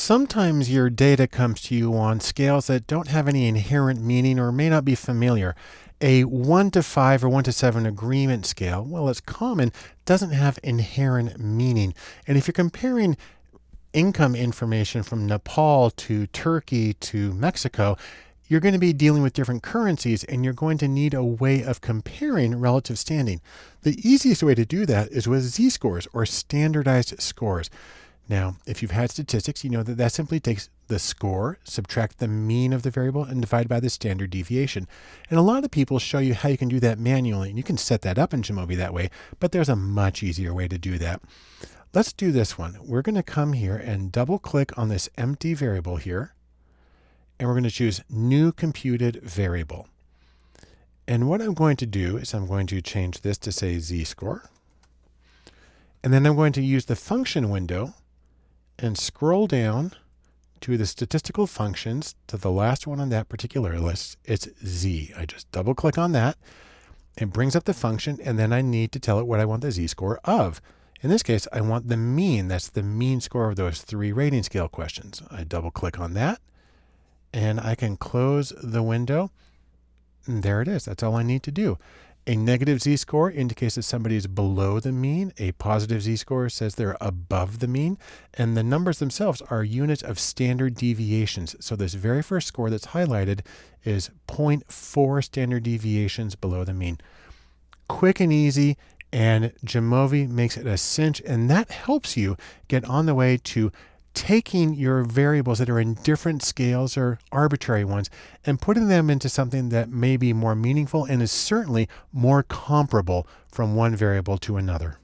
Sometimes your data comes to you on scales that don't have any inherent meaning or may not be familiar. A 1 to 5 or 1 to 7 agreement scale, well, it's common, doesn't have inherent meaning. And if you're comparing income information from Nepal to Turkey to Mexico, you're going to be dealing with different currencies and you're going to need a way of comparing relative standing. The easiest way to do that is with z-scores or standardized scores. Now, if you've had statistics, you know that that simply takes the score, subtract the mean of the variable, and divide by the standard deviation. And a lot of people show you how you can do that manually, and you can set that up in Jamovi that way, but there's a much easier way to do that. Let's do this one. We're going to come here and double click on this empty variable here, and we're going to choose new computed variable. And what I'm going to do is I'm going to change this to say z-score. And then I'm going to use the function window and scroll down to the statistical functions to the last one on that particular list. It's Z. I just double click on that. It brings up the function and then I need to tell it what I want the Z-score of. In this case, I want the mean. That's the mean score of those three rating scale questions. I double click on that and I can close the window. And there it is. That's all I need to do. A negative z-score indicates that somebody is below the mean. A positive z-score says they're above the mean. And the numbers themselves are units of standard deviations. So this very first score that's highlighted is 0.4 standard deviations below the mean. Quick and easy. And Jamovi makes it a cinch. And that helps you get on the way to taking your variables that are in different scales or arbitrary ones and putting them into something that may be more meaningful and is certainly more comparable from one variable to another.